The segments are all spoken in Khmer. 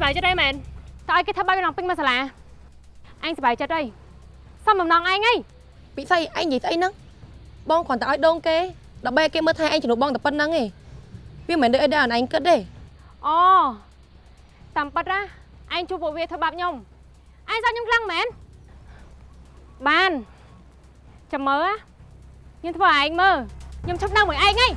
សប្បាយចិត្តអីមែនតើឲ្យគេធ្វើបាយកណ្ដងពេញមកសាលាអញសប្បាយចិត្តអីសំបំណងឯងអីពិសីឯងនិយាយស្អីហ្នឹងបងគ្រាន់តែឲ្យដងគេដើម្បីឲ្យគេមើលថែឯងជំនួសបងតែប៉ុណ្្នឹងឯងវាមិនមែនដូចអីដែលអនឯងគិតទេអូតាមពិតណាឯងជួបពួកវាធ្វើបាបខ្ញុំឯងសោះខ្ញុំខ្លាំងមែនបានចាំមើលណាខ្ញុំធ្វើឲ្យឯងមើលខ្ញុំឈប់នៅមួយឯងហី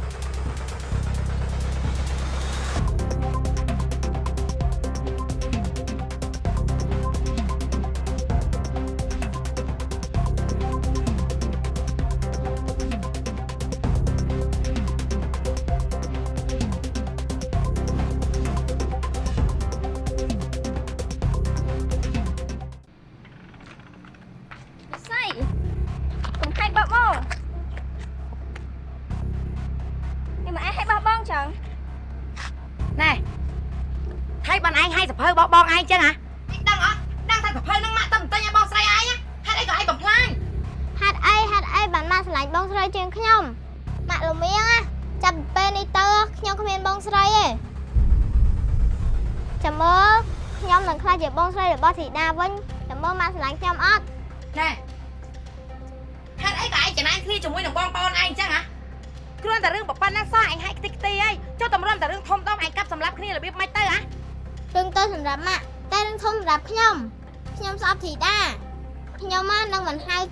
ងឯងចឹងហ៎ឯងដឹងអត់ដឹងថាសភៅហ្នឹងម៉ាក់ទៅបន្ទិញឲ្យបងស្រីឯងហេតុអីក៏ឯងបំផ្លាញហាត់អីហាត់អីបានមកឆ្លាញ់បងស្រីជាងខ្ញុំម៉ាក់លមៀងណាចាប់ពីពេលនេះទៅខ្ញុំគ្មានបងស្រីទេចាំមើលខ្ញុំនឹងខ្លាចជាបងស្រីរបស់ធីតាវិញចាំមើលម៉ាក់ឆ្លាញ់ខ្ញុំអត់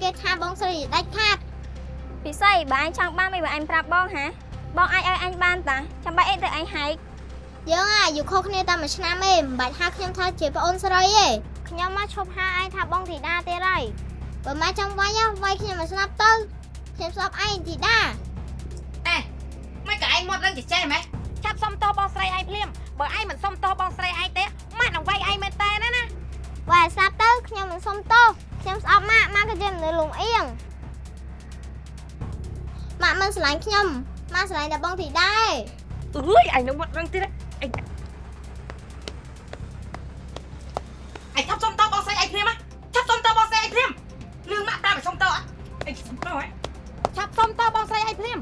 គេថាបងស្រីដាច់ខាតពិសីបើអញចង់បានមិនបើអញប្រាប់បងហាបងអាចឲ្យអញបានតាចាំបាច់អីទៅអញហែកយើងអាយុខុសគ្នាតែមួយឆ្នាំទេមិនបាច់ហៅខ្ញុំថាជាប្អូនស្រីទេខ្ញុំមកឈប់ហៅឯងថាបងធីតាទៀតហើយបើមកចង់វាយហ៎វាយខ្ញុំមកស្លាប់ទៅខ្ញុំស្អប់ឯងធីតាណែមិនក៏ឯងមាត់រឹងចេះចេះម៉េចចាប់សុំតោបងស្រីឯងភ្លាមបើឯងមិនសុំតោបងស្រីឯងទេម៉ាក់នឹងវាយឯងមែនតើណាណាវាយស្លាប់ទៅខ្ញុំមិនសុំទោស ខ្ញុំស្អប់ម៉ាក់ម៉ាក់ក៏ជាមនុស្សលំអៀងម៉ាក់មិនស្រឡាញ់ខ្ញុំម៉ាក់ស្រឡាញ់តែបងធីតាទេអើយឯងនឹងមាត់រឹងទៀតឯងឯងចាប់សុំតោបងស្រីឯងភ្លាមចាប់សុំតោបងស្រីឯងភ្លាមលឿងម៉ាក់ប្រាប់ឲ្យសុំតោអត់ឯងសុំតោហ៎ចាប់សុំតោបងស្រីឯងភ្លាម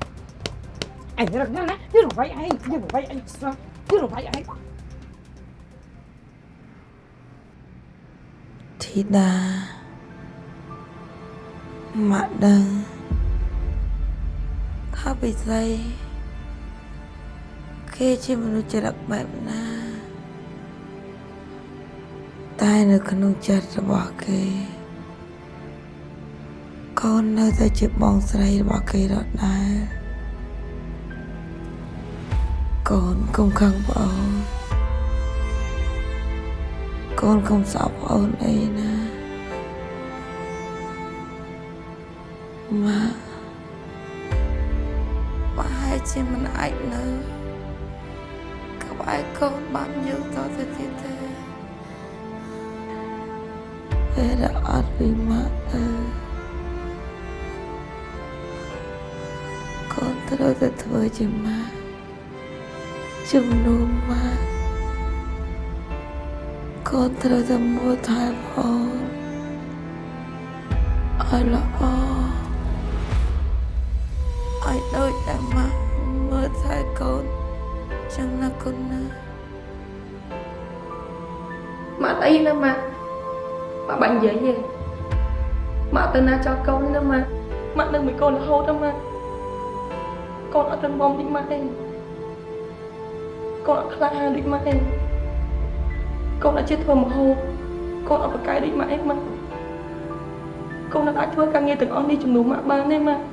ឯងរកណាណាយល់វាយឯងយល់វាយឯងស្រាប់យល់វាយឯងធីតា ម៉ាក់ដឹងថាពិសីគេជាមនុស្សចរិតបែបណា តែនៅក្នុងចិត្តរបស់គេកូននៅតែជាបងស្រីរបស់គេដដែលកូនកុំខឹងប្អូនកូនកុំសោកអូនអីណា ម៉ាប្រហែលជាមិនអាចនៅក្បែរកូនបានយូរតទៅទៀតទេពេលដែលអត់ពីម៉ាក់ទៅកូនត្រូវតែធ្វើជាម៉ាក់ជំនួសម៉ាក់កូនត្រូវតែមើលថែប្អូនឲ្យល្អឲ្យ ដូចតែម៉ាក់មើលថែកូនចឹងណាកូនណាម៉ាក់អីណាម៉ាក់ម៉ាក់បាញ់និយាយទេម៉ាក់ទៅណាចោលកូនណាម៉ាក់ម៉ាក់នឹងមួយកូនរហូតណាម៉ាក់កូនអត់រឹងមាំដូចម៉ាក់ទេកូនអត់ខ្លាហានដូចម៉ាក់ទេកូនអត់ចេះធ្វើម្ហូបកូនអត់ប្រកែកដូចម៉ាក់ទេម៉ាក់កូនអត់អាចធ្វើការងារទាំងអស់នេះជំនួសម៉ាក់បានទេម៉ាក់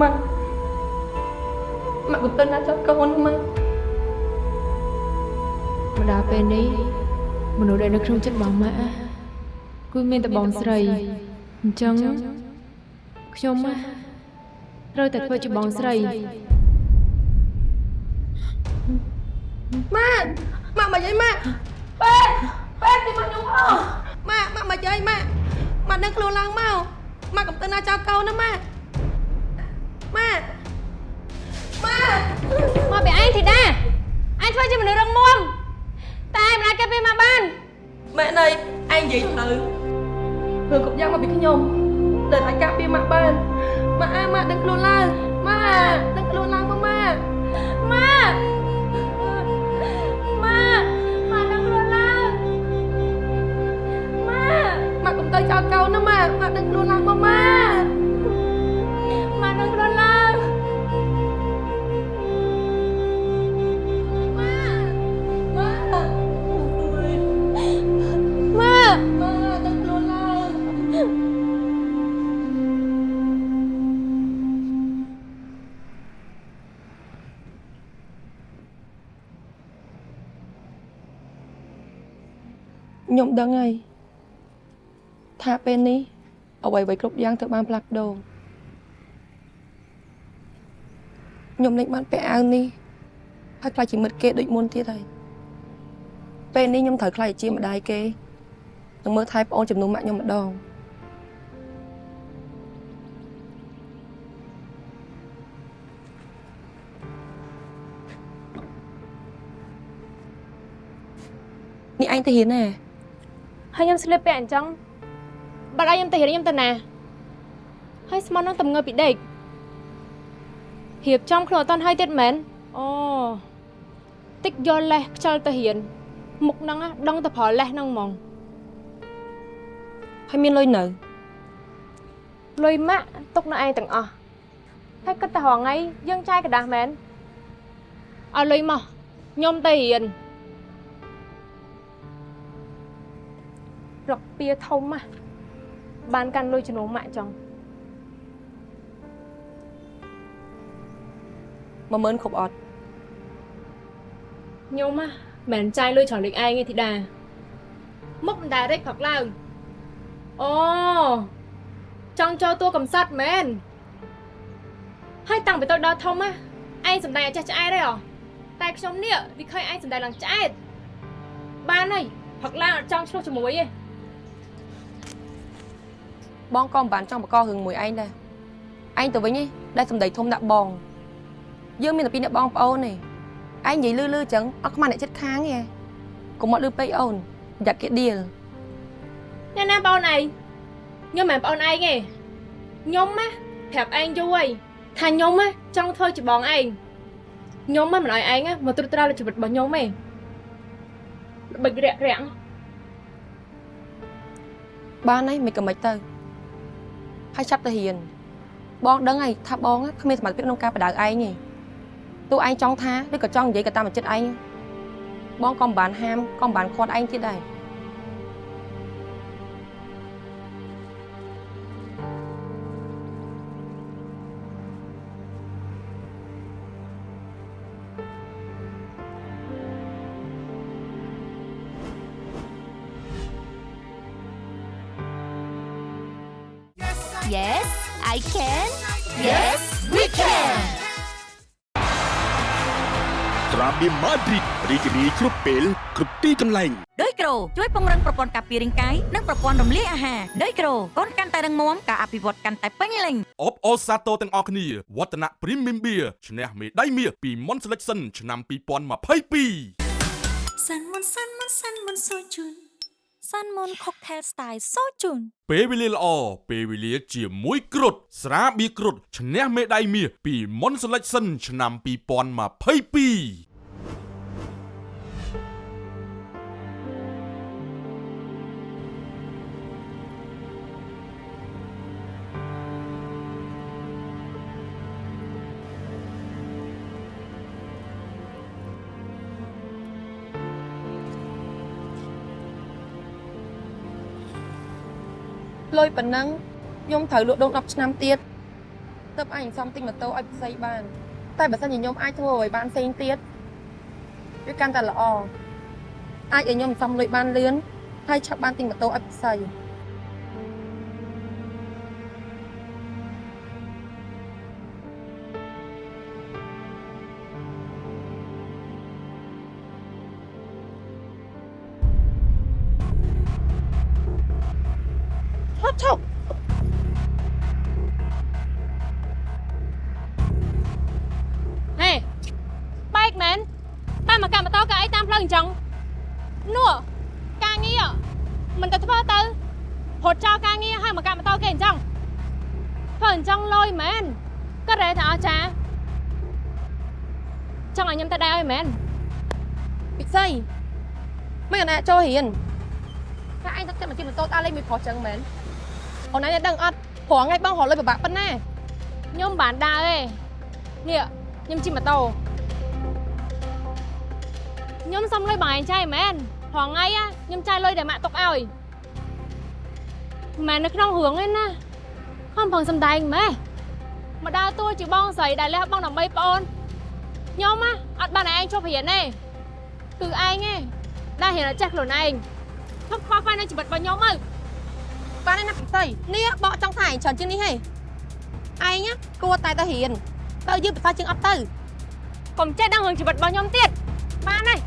ម៉ាក់ម៉ាក់កុំទៅណាចោលកូនណាម៉ាក់មកដល់ពេលនេះមនុស្សដែលនៅក្នុងចិត្តបងម៉ាក់គឺមានតែបងស្រីអញ្ចឹងខ្ញុំណាត្រូវតែធ្វើជាបងស្រីម៉ាក់ម៉ាក់មកយាយម៉ាក់ពេទ្យពេទ្យទីមកខ្ញុំផងម៉ាក់ម៉ាក់មកយាយម៉ាក់ម៉ាក់នឹងខ្លួនឡើងមកម៉ាក់កំទៅណាចោលកូនណាម៉ាក់ ម៉ាម៉ាមកពីឯងធីតាឯងធ្វើជាមនុស្សរឹងមាំតែឯងមិនអាចកាត់ពេលមកបានម៉ែណៃឯងនិយាយទៅធ្វើគ្រប់យ៉ាងមកពីខ្ញុំតែអាចកាត់ពេលមកបានម៉ាអើម៉ាដឹងខ្លួនឡើងម៉ាដឹងខ្លួនឡើងមកម៉ាម៉ាម៉ាម៉ាដឹងខ្លួនឡើងម៉ាម៉ាកុំទៅចោលកូនណាម៉ាម៉ាដឹងខ្លួនឡើងមកម៉ា ខ្ញុំដឹងហើយថាពេលនេះអ្វីៗគ្រប់យ៉ាងត្រូវបានផ្លាស់ប្ដូរខ្ញុំនឹងបានពាក់អាវនេះហើយខ្លាចជាមិត្តគេដូចមុនទៀតហើយពេលនេះខ្ញុំត្រូវខ្លាចជាម្ដាយគេនឹងមើលថែប្អូនចំនួនម៉ាក់ខ្ញុំម្ដងនេះឯងទៅហ៊ានណា ហើយខ្ញុំស្លៀកពាក់អញ្ចឹងបាត់ឲ្យខ្ញុំទៅរៀនខ្ញុំទៅណាហើយស្មន់នឹងតំងើពីដេករៀបចំខ្លួនអត់តន់ហើយទៀតមែនអូតិចយកលេសខ្ជិលទៅរៀនមុខហ្នឹងណាដឹងតែប្រើលេសហ្នឹងហ្មងហើយមានលុយនៅលុយម៉ាក់ទុកនៅឯងទាំងអស់ហើយគិតតែរងថ្ងៃយើងចាយកដាស់មែនឲ្យលុយមកខ្ញុំទៅរៀន ពៀធំណាបានកាន់លុយជំនួសម៉ាក់ចង់10000គ្រប់អត់ខ្ញុំណាមិនចាយលុយច្រើនដូចឯងទេធីតាមុខមិនដែលរិចផឹកឡើងអូចង់ចូលតួកំសត់មែនហើយតាំងពីតូចដល់ធំណាឯងសំដែងឲ្យចេះឆ្អែតទេអ្ហ៎តែខ្ញុំនេះវាឃើញឯងសំដែងឡើងឆ្អែតបានហើយផឹកឡើងអត់ចង់ឆ្លោះជាមួយទេ បងក៏មិនបានចង់បកករឿងមួយឯងដែរឯងទៅវិញឯងដែលសំដីធំដាក់បងយើងមានតែពីរអ្នកបងប្អូនទេឯងនិយាយលឺលឺចឹងអត់ខ្មាស់អ្នកចិត្តខាងទេកុំមកលឺពេកអូនប្រយ័ត្នគេដៀលអ្នកណាបងឯងខ្ញុំមិនមែនបងឯងទេខ្ញុំណាប្រាប់ឯងយូរហើយថាខ្ញុំណាចង់ធ្វើជាបងឯងខ្ញុំមិនឲ្យឯងណាមកត្រួតត្រាលើជីវិតរបស់ខ្ញុំទេល្បិចរាក់រាំងបានហើយមិនក៏មិនទៅ ហើយចាប់ទៅហ៊ានបងដឹងហើយថាបងគ្មានសមត្ថភាពក្នុងការបដៅឯងទេទោះឯងចង់ថាឬក៏ចង់និយាយក៏តាមចិត្តឯងបងក៏មិនបានហាមក៏មិនបានខាត់ឯងទៀតដែរ Yes I can Yes we can ត្រាបៀមម៉ាឌ្រីតរីករាយគ្រប់ពេលគ្រប់ទីកន្លែងដោយក្រូជួយពង្រឹងប្រព័ន្ធការពាររាងកាយនិងប្រព័ន្ធរំលាយអាហារដោយក្រូកូនកាន់តែរឹងមាំការអភិវឌ្ឍកាន់តែពេញលេញអបអរសាទរទាំងអស់គ្នាវឌ្ឍនៈ Premium Beer ឈ្នះមេដាយមាសពី Mon Selection ឆ្នាំ2022សាន់មុនសាន់មុនសាន់មុនសូជូន សាន់មុនខុកថេលស្ទាយសូជូនពេលវេលាល្អពេលវេលាជាមួយគ្រុតស្រាបៀរគ្រុតឈ្នះមេដាយមាសពី Mon Selection ឆ្នាំ2022 លុយប៉ុណ្ណឹងខ្ញុំត្រូវលក់ដូង10ឆ្នាំទៀតទើបអញសំទិញម៉ូតូឲ្យផ្សេងបាន តែបើសិនជាខ្ញុំអាចធ្វើឲ្យបានផ្សេងទៀតវាកាន់តែល្អអាចឲ្យខ្ញុំសំលុយបានលឿនហើយឆាប់បានទិញម៉ូតូឲ្យផ្សេង មែនតាមមកកម្មតោក៏អីតាមផ្លូវអញ្ចឹងនោះការងារមិនទៅធ្វើទៅរត់ចោលការងារហើយមកកម្មតោគេអញ្ចឹងធ្វើអញ្ចឹងលុយមែនក៏រ៉េថាអស្ចារ្យចង់ឲ្យខ្ញុំទៅដែរឲ្យមែនពិសីមិនអណាចូលរៀនតែឯងទៅតែមកជិះម៉ូតូដើរលេងមួយប្រុសចឹងមែនអូនឯងដឹងអត់ព្រោះថ្ងៃបងរកលុយពិបាកប៉ុណ្ណាខ្ញុំមិនបានដើរទេនេះខ្ញុំជិះម៉ូតូ ខ្ញុំសុំលុយបងឯងចាយមែនព្រោះថ្ងៃ á ខ្ញុំចាយលុយដែលម៉ាក់ទុកឲ្យមិនមែននៅក្នុងរឿងទេណាខំប្រឹងសំដែងម៉េះមកដើរតួជាបងស្រីដែលលះបង់ដើម្បីប្អូនខ្ញុំណាអត់បានឲ្យឯងជប់រៀនទេគឺឯងទេដែលរៀនឲ្យចេះខ្លួនឯងឈប់ខ្វល់ខ្វាយនឹងជីវិតរបស់ខ្ញុំទៅបានហើយណាពិសីនេះបកចង់ថាឯងច្រើនជាងនេះហេឯងគួរតែទៅរៀនទៅយើងពិសីជាងអត់ទៅកុំចេះដឹងរឿងជីវិតរបស់ខ្ញុំទៀតបានហើយ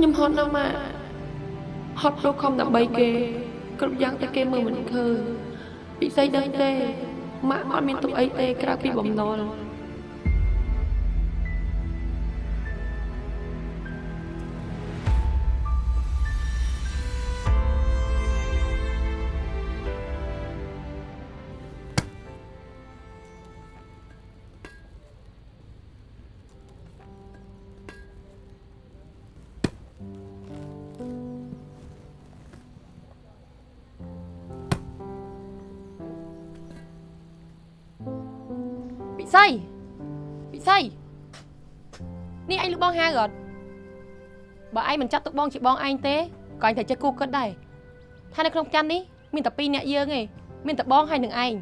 ខ្ញុំហត់ណាស់ម៉ាក់ហត់ព្រោះខំដើម្បីគេ គ្រប់យ៉ាងតែគេមើលមិនឃើញពិសីដឹងទេម៉ាក់អត់មានទុកអីទេក្រៅពីបំណុល ពិសីពិសីនេះឯងលឺបងហៅអត់បើឯងមិនចាត់ទុកបងជាបងឯងទេក៏ឯងត្រូវចេះគូគិតដែរថានៅក្នុងផ្ទះនេះមានតែពីរអ្នកយើងឯងមានតែបងហើយនឹងឯង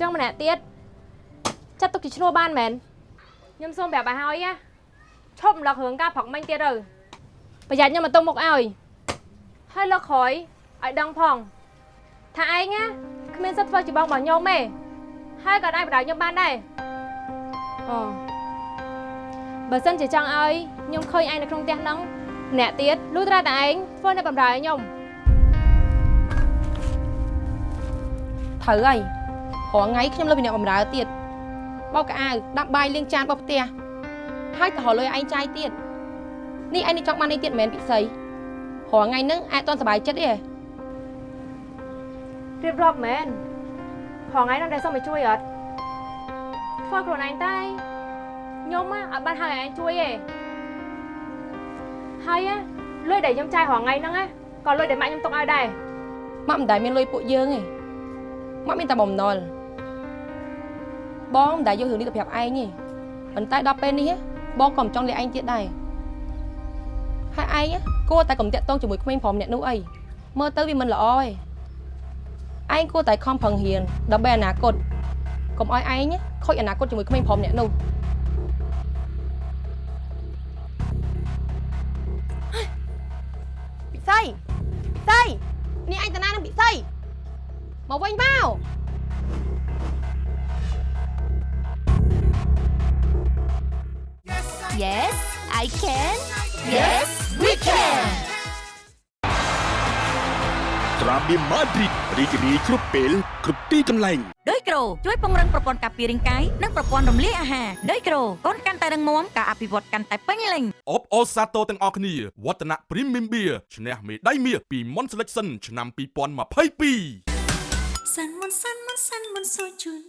ចឹងម្នាក់ទៀតចាត់ទុកជាឈ្នួលបានមែនខ្ញុំសូមប្រាប់ឲ្យហើយណាឈប់រំលឹករឿងការប្រឹកមិញទៀតទៅប្រយ័ត្នខ្ញុំមកទុំមុខឲ្យហើយលើកក្រោយឲ្យដឹងផងថាឯងណា គ្មានសិទ្ធិធ្វើជាបងរបស់ខ្ញុំទេហើយក៏អាចបដៅខ្ញុំបានដែរអូបើសិនជាចង់ឲ្យខ្ញុំឃើញឯងនៅក្នុងផ្ទះហ្នឹងម្នាក់ទៀតលុះត្រាតែឯងធ្វើនៅបំរើឲ្យខ្ញុំត្រូវហើយរាល់ថ្ងៃខ្ញុំលើពីអ្នកបម្រើទៀតបោកកៅអៅដាំបាយលាងចានបោះផ្ទះហើយក៏រលុយឯងចាយទៀតនេះឯងនេះចង់បាននេះទៀតមិនមែនពិសីរាល់ថ្ងៃហ្នឹងអាចតន់សុបាយចិត្តទេ រៀបរាប់មែនផងថ្ងៃនោះដែលសុំឲ្យជួយអត់ធ្វើខ្លួនឯងតែខ្ញុំណាអត់បានហៅឲ្យឯងជួយទេហើយណាលុយដែលខ្ញុំចាយរាល់ថ្ងៃហ្នឹងណាក៏លុយដែលម៉ាក់ខ្ញុំទុកឲ្យដែរម៉ាក់មិនដែលមានលុយពួកយើងទេម៉ាក់មានតែបំណុលបងមិនដែលយករឿងនេះទៅប្រាប់ឯងទេប៉ុន្តែដល់ពេលនេះបងក៏មិនចង់លាឯងទៀតដែរហើយឯងគួរតែកុំតាក់ទងជាមួយក្មេងប្រុសម្នាក់នោះអីមើលទៅវាមិនល្អទេ ឯងគួរតែខំប្រឹងរៀនដើម្បីអនាគតកុំឲ្យឯងខូចអនាគតជាមួយក្មេងប្រុសម្នាក់នោះពិសីពិសីនេះឯងតាណានឹងពិសីមកវិញមក Yes I can Yes we can ត្រាបៀម៉ាឌ្រីតរីករាយគ្រប់ពេលគ្រប់ទីកន្លែងដោយក្រូជួយពង្រឹងប្រព័ន្ធការពាររាងកាយនិងប្រព័ន្ធរំលាយអាហារដោយក្រូកូនកាន់តែរឹងមាំការអភិវឌ្ឍកាន់តែពេញលេញអបអូសាទរទាំងអស់គ្នាវឌ្ឍនៈ Premium Beer ឈ្នះមេដាយមាសពី Mon Selection ឆ្នាំ2022សាន់មុនសាន់មុនសាន់មុនសូជូន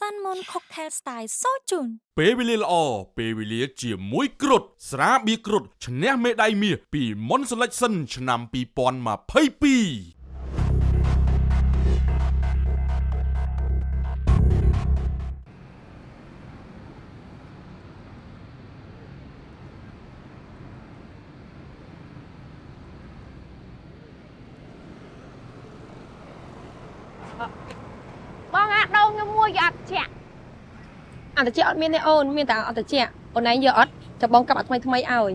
សាន់មុន Cocktail Style សូជូនពេលវេលាល្អពេលវេលាជាមួយគ្រុតស្រាបៀរគ្រុតឈ្នះមេដាយមាសពី Mon Selection ឆ្នាំ2022 យគេអត់ចាក់អត់តិចអត់មានទេអូនមានតែអត់តិចអូនឯងយកអត់ចាំបងកាប់អាថ្មីថ្មីឲ្យ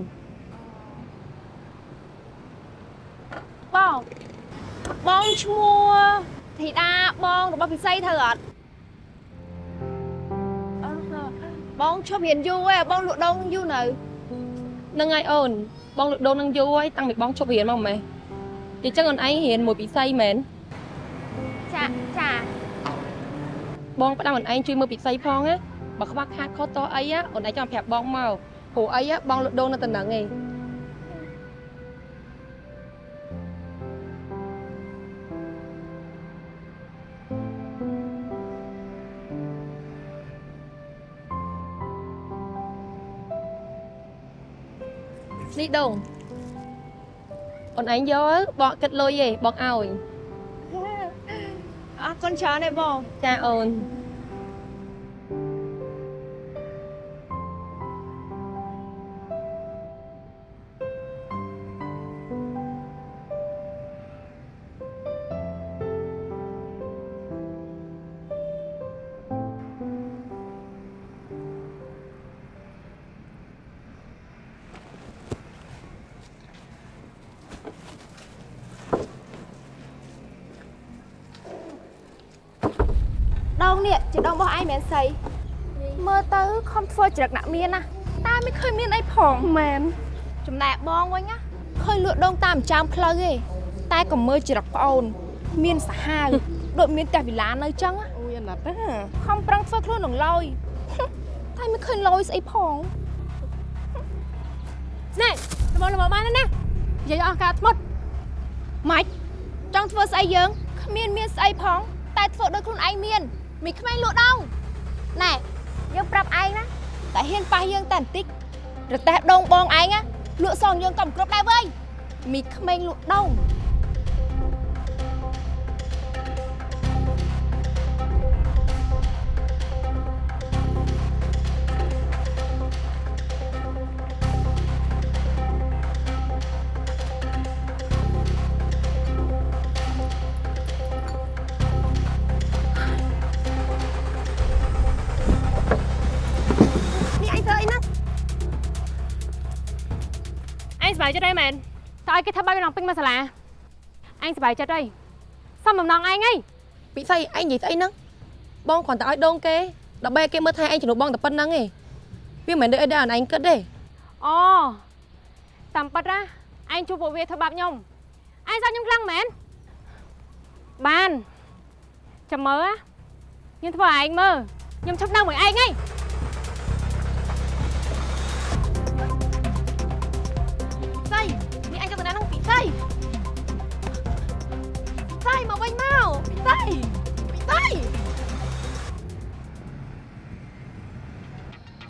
បងបងឈ្មោះធីតាបងរបស់ពិសីធ្វើអត់អឺបងឈប់រៀនយូរឯងបងលក់ដូងយូរនៅហ្នឹងហើយអូនបងលក់ដូរនឹងយូរហើយតាំងពីបងឈប់រៀនមកម៉េះទីចឹងអូនឯងរៀនមួយពិសីមែនចាចា បងផ្ដាំអូនឯងជួយមើលពិសីផងណាបើខ្វះខាតខុសតអីណាអូនឯងចាំប្រាប់បងមកព្រោះអីណាបងលក់ដូរនៅតំណឹងឯងនេះដងអូនឯងយកបងគិតលុយឯងបងឲ្យអរ គុណច្រើនទេបងចាអូន ធ្វើច្រឹកដាក់មានណាតែមិនឃើញមានអីផងមែនចំណែកបងវិញណាឃើញលក់ដងតាមចាំផ្លូវទេតែក៏មើលច្រឹកប្អូន មានសាហាវដូចមានតែវិឡានៅចឹងអូយណាស់តាខំប្រឹងធ្វើខ្លួននឹងលយតែមិនឃើញលយស្អីផងណែល្មមល្មមបានណានិយាយអស់ការធ្មត់ម៉េចចង់ធ្វើស្អីយើងគ្មានមានស្អីផង តែធ្វើដូចខ្លួនឯងមានមីក្មេងលក់ដងណែយើងប្រាប់ឯងណា តែហ៊ានប៉ះយើងតែបន្តិចរទេះដងបងឯងណាលក់សងយើងក៏មិនគ្រប់ដែរវើយមីក្មេងលក់ដង យចិត្តហើយមែនតើឲ្យគេថាបាយឡងពេញមកសាលាអញសប្បាយចិត្តហើយសំបំណងឯងហីពីស្អីឯងនិយាយស្អីហ្នឹងបងគ្រាន់តែឲ្យដងគេដើម្បីឲ្យគេមើលថែឯងជំនួសបងតែប៉ុណ្្នឹងឯងវាមិនមែនដូចអីដែលអនឯងគិតទេអូតាមប៉ាត់ណាឯងជួបពួកវាធ្វើបាបខ្ញុំឯងសោកខ្ញុំខ្លាំងមែនបានចាំមើលណាខ្ញុំធ្វើឲ្យឯងមើលខ្ញុំឈប់នៅមួយឯងហី ស្អីស្អីមកវិញមកពីស្អីពីស្អី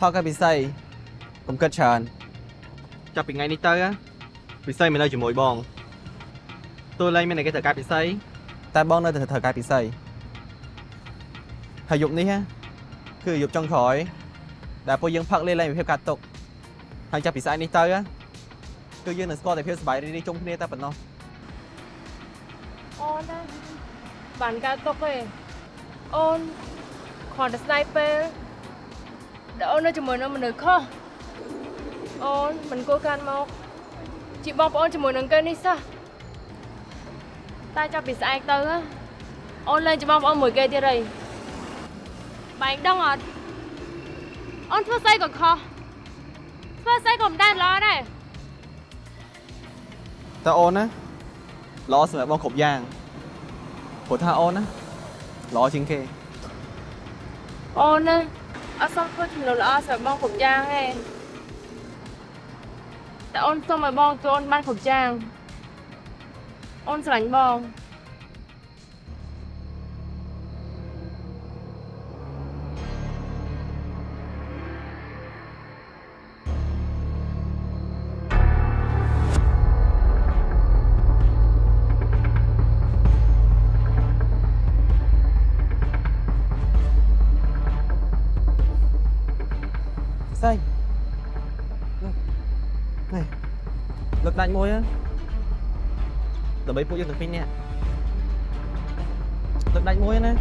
ថតកាពិសីកុំគិតច្រើនចាប់ពីថ្ងៃនេះទៅណាពិសីមិននៅជាមួយបងទោះលែងមានតែគេត្រូវការពិសីតែបងនៅតែត្រូវការពិសីហើយយប់នេះណាគឺយប់ចុងក្រោយដែលពួកយើងផឹកលេងលែងវិភាគកាត់ទុកហើយចាប់ពីស្អែកនេះទៅណា គឺយើងនឹងស្គាល់តែភាពសប្បាយរីករាយជុំគ្នាតែប៉ុណ្ណោះអូនណាបានកើតទុកទេអូនគ្រាន់តែស្ដាយពេលដែលអូននៅជាមួយនឹងមនុស្សខុសអូនមិនគួរកាន់មកជាបងប្អូនជាមួយនឹងគេនេះសោះតែចាប់ពីស្អែកទៅណាអូនលែងជាបងប្អូនមួយគេទៀតហើយបែងដឹងអត់អូនធ្វើស្អីក៏ខុសធ្វើស្អីក៏មិនដែលល្អដែរ តើអូនណាល្អសម្រាប់បងគ្រប់យ៉ាងព្រោះថាអូនណាល្អជាងគេអូនណាអត់សមធ្វើចំនួនល្អសម្រាប់បងគ្រប់យ៉ាងទេតែអូនសុំឲ្យបងចូលអូនបានគ្រប់យ៉ាងអូនស្រឡាញ់បង លើកដាច់មួយណាដើម្បីពួកយើងទាំងពីរនាក់លើកដាច់មួយណា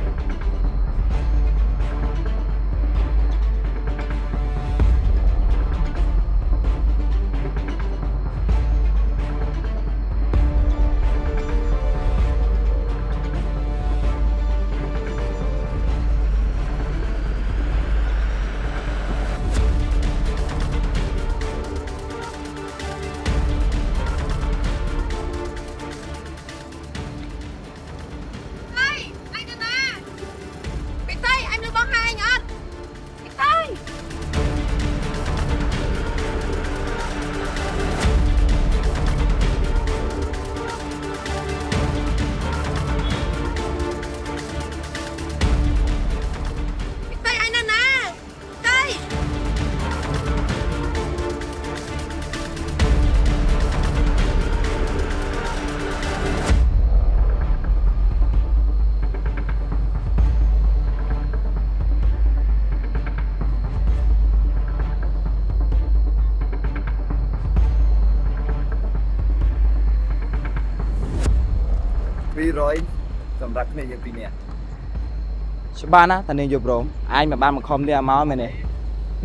200សម្រាប់គ្នាយើងពីរនាក់ច្បាស់ណាតានាងយប់រោមអញមិនបានមកខំនេះឲ្យមកមែនទេ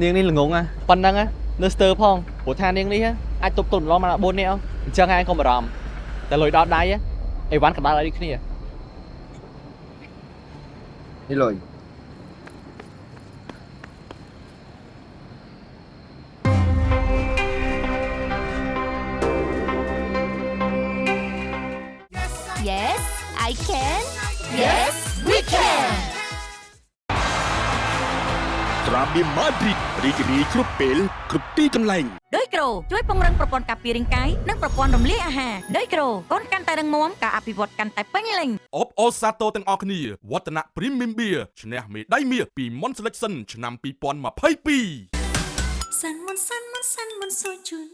នាងនេះល្ងងណាប៉ុណ្ណឹងណានៅស្ទើរផងព្រោះថានាងនេះអាចទប់ទល់ម្លងមកដល់4នាក់អញ្ចឹងឯងកុំបារម្ភតែលុយដល់ដៃអីវ៉ាន់កណ្ដាលឲ្យដូចគ្នានេះលុយ ត្រាបៀម៉ាឌ្រីតរីករាយគ្រប់ពេលគ្រប់ទីកន្លែងដោយក្រូជួយពង្រឹងប្រព័ន្ធការពាររាងកាយនិងប្រព័ន្ធរំលាយអាហារដោយក្រូកូនកាន់តែរឹងមាំការអភិវឌ្ឍកាន់តែពេញលេញអបអរសាទរទាំងអស់គ្នាវឌ្ឍនៈ Premium Beer ឈ្នះមេដាយមាសពី Mon Selection ឆ្នាំ2022សាន់មុនសាន់មុនសាន់មុនសូជូន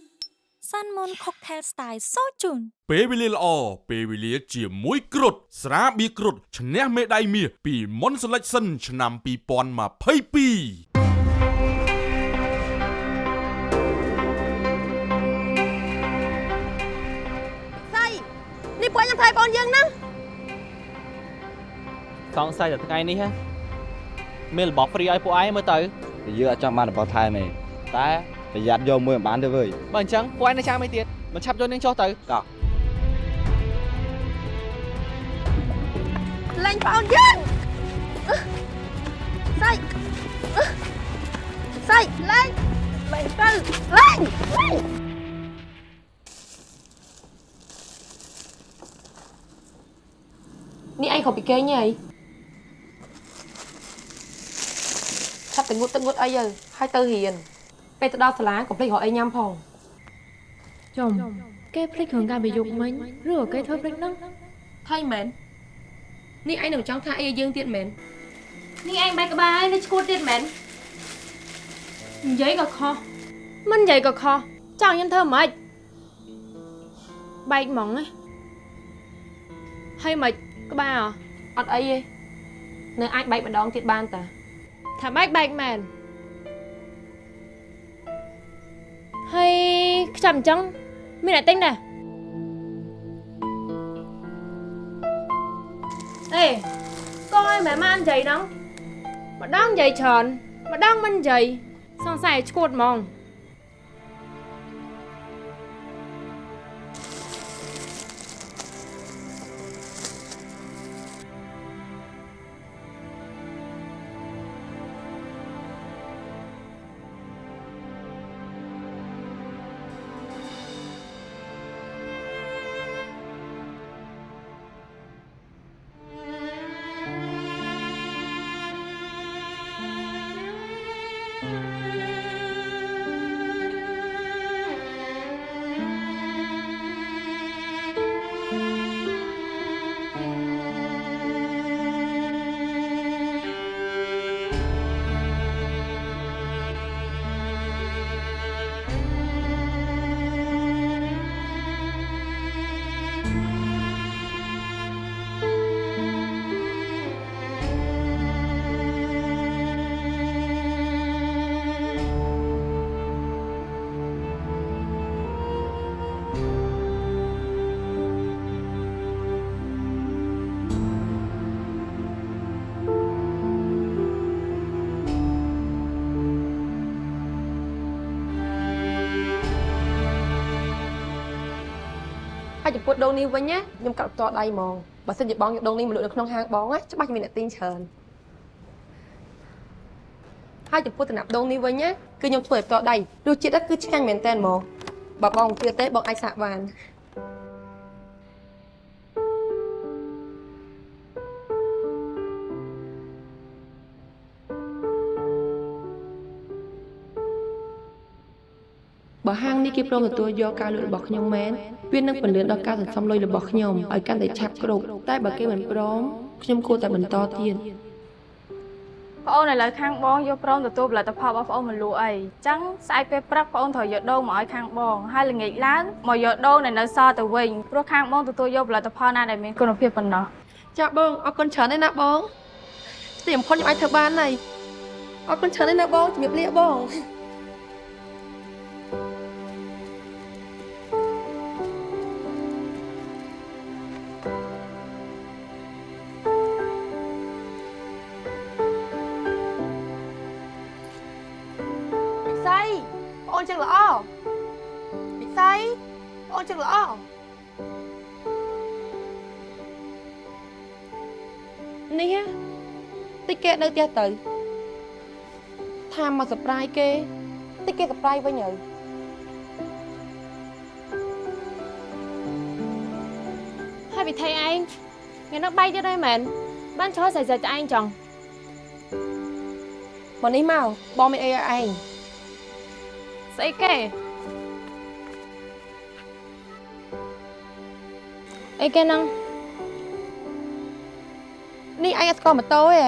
សាន់មុន Cocktail Style សូជូនពេលវេលាល្អពេលវេលាជាមួយគ្រុតស្រាបៀរគ្រុតឈ្នះមេដាយមាសពី Mon Selection ឆ្នាំ2022 ពួកខ្ញុំថៃបងយើងណាសង្ស័យតែថ្ងៃនេះហ៎មានរបស់ free ឲ្យពួកឯងមើលទៅយើងអត់ចង់បានរបស់ថែមទេតែប្រយ័ត្នយកមួយមិនបានទេវើយបើអញ្ចឹងពួកឯងនៅចាំអីទៀតមិនឆាប់យកនាងចុះទៅកោលេងបងយើងស្អីស្អីលេងលេងទៅលេងលេង នេះឯង ខុសពីគេងហីឆាប់ទៅងូតទឹកងូតអីទៅហើយទៅរៀនពេលទៅដល់សាលាកុំភ្លេចរកអីញ៉ាំផងចំគេភ្លេចគ្រឿងការប្រយុទ្ធមិញឬក៏គេធ្វើភ្លេចហ្នឹងថៃមែននេះឯងនឹងចង់ថាអីឲ្យយើងទៀតមែននេះឯងបែកក្បាលហើយនៅឈួតទៀតមែននិយាយក៏ខុសមិននិយាយក៏ខុសចង់ខ្ញុំធ្វើម៉េចបែកហ្មងណាហើយម៉េច ក្បាលអ្ហ៎អត់អីទេនៅអាចបែកម្ដងទៀតបានតាថាបែកបែកមែនហើយខ្ចាំអញ្ចឹងមានអ្នកទិញដែរអេកូនឲ្យម៉ែម៉ាននិយាយហ្នឹងម្ដងនិយាយច្រើនម្ដងមិននិយាយសង្ស័យឈួតហ្មង ហើយចំពោះដូងនេះវិញណាខ្ញុំកាត់ផ្ទាល់ដៃហ្មងបើសិនជាបងយកដូងនេះមកលក់នៅក្នុងហាងបងណាច្បាស់ជាមានអ្នកទិញច្រើនហើយចំពោះតំណាប់ដូងនេះវិញណាគឺខ្ញុំធ្វើឲ្យផ្ទាល់ដៃរសជាតិគឺឆ្ងាញ់មែនតើហ្មងបើបងមិនជឿទេបងអាចសាកបាន បើហាងនេះគេព្រមទទួលយកការលក់របស់ខ្ញុំមែនវានឹងពន្លឿនដល់ការសន្សំលុយរបស់ខ្ញុំឲ្យកាន់តែឆាប់គ្រប់តែបើគេមិនព្រមខ្ញុំគួរតែបន្តទៀតប្អូនឥឡូវខាងបងយកព្រមទទួលផលិតផលរបស់ប្អូនមកលក់អីចឹងស្អែកពេលព្រឹកប្អូនត្រូវយកដូងមកឲ្យខាងបងហើយល្ងាចឡើងមកយកដូងដែលនៅសល់ទៅវិញព្រោះខាងបងទទួលយកផលិតផលណាដែលមានគុណភាពប៉ុណ្ណោះចាបងអរគុណច្រើនណាស់ណាបងទីបំផុតខ្ញុំអាចធ្វើបានហើយអរគុណច្រើនណាស់ណាបងជំរាបលាបង នេះហ៎តិចគេនៅផ្ទះទៅថាមកសប្រាយគេតិចគេសប្រាយវិញហើយហើយវិធីឯងថ្ងៃនោះបាយទៀតហើយមែនបានឈរស្អីស្អីឯងចង់មកនេះមកបងមានអីឲ្យឯងស្អីគេអីគេហ្នឹង នេះឯងអត់ស្គាល់ម៉ូតូទេ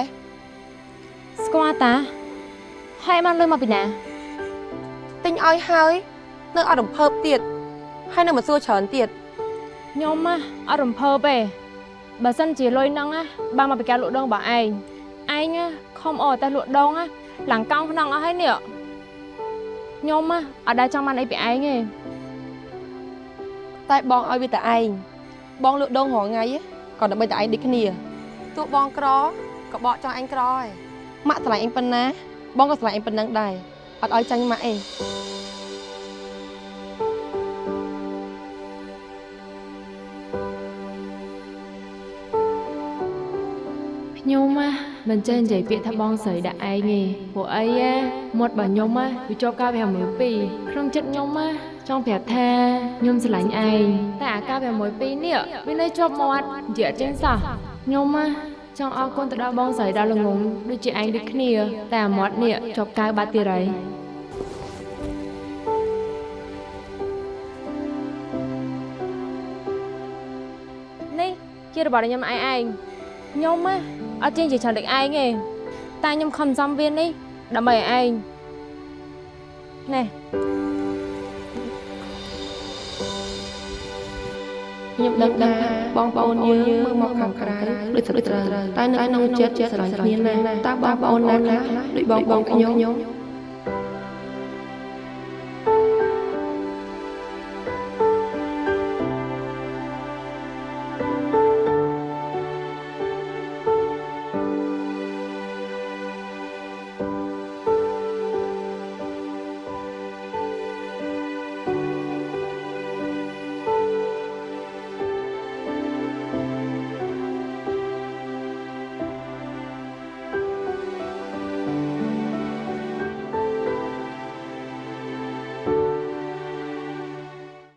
ស្គាល់តាហើយបានលុយមកពីណាទិញឲ្យហើយនៅអត់រំភើបទៀតហើយនៅមកសួរច្រើនទៀតខ្ញុំណាអត់រំភើបទេបើសិនជាលុយហ្នឹងណាបានមកពីការលក់ដូងរបស់ឯងឯងណាខំអត់តែលក់ដូងណាឡើងកោងក្នុងអស់ហើយនេះខ្ញុំណាអត់ដែលចង់បានអីពីឯងទេតែបងឲ្យវាតែឯងបងលក់ដូងរាល់ថ្ងៃក៏ដើម្បីតែឯងដូចគ្នា ទោះបងក្រក៏បកចង់ឯងក្រឯងម៉ាក់ឆ្លាញ់ឯងប៉ុណ្ណាបងក៏ឆ្លាញ់ឯងប៉ុណ្ណឹងដែរអត់ឲ្យចាញ់ម៉ាក់ឯងខ្ញុំណាមិនចេះនិយាយពាក្យថាបងស្រីដាក់ឯងទេព្រោះអីណាមាត់របស់ខ្ញុំណាវាជាប់ការវាមួយពីរក្នុងចិត្តខ្ញុំណាចង់ប្រាប់ថាខ្ញុំស្រឡាញ់ឯងតែអាការវាមួយពីរនេះវានៅជាប់មាត់និយាយអត់ចេញសោះ ខ្ញុំណាចង់អរគុណទៅដល់បងស្រីដ៏ល្ងងដូចជាឯងដូចគ្នា តែអាមាត់នេះជាប់កៅបាត់ទៀតហើយនេះជារបស់ខ្ញុំឯងឯងខ្ញុំណាអត់ចេះនិយាយច្រើនដូចឯងទេតែខ្ញុំខំសំវាននេះដើម្បីឲ្យឯងណែ ខ្ញុំដឹងថាបងប្អូនយើងមើលមកខាងក្រៅដូចស្រីត្រូវតែនៅក្នុងចិត្តស្រឡាញ់គ្នាណាស់តើបងប្អូនណាខ្លះដូចបងប្អូនខ្ញុំ